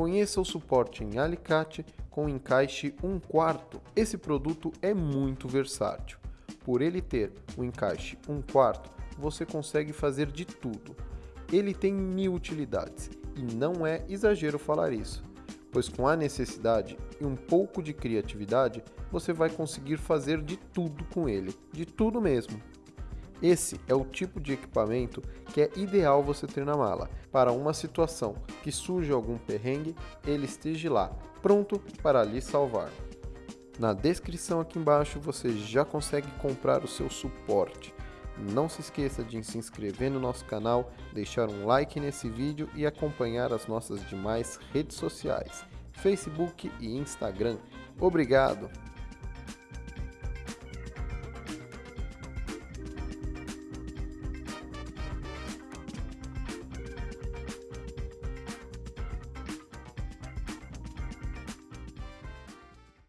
Conheça o suporte em alicate com encaixe 1 quarto. Esse produto é muito versátil. Por ele ter o encaixe 1 quarto, você consegue fazer de tudo. Ele tem mil utilidades e não é exagero falar isso, pois com a necessidade e um pouco de criatividade, você vai conseguir fazer de tudo com ele, de tudo mesmo. Esse é o tipo de equipamento que é ideal você ter na mala, para uma situação que surge algum perrengue, ele esteja lá, pronto para lhe salvar. Na descrição aqui embaixo você já consegue comprar o seu suporte. Não se esqueça de se inscrever no nosso canal, deixar um like nesse vídeo e acompanhar as nossas demais redes sociais, Facebook e Instagram. Obrigado!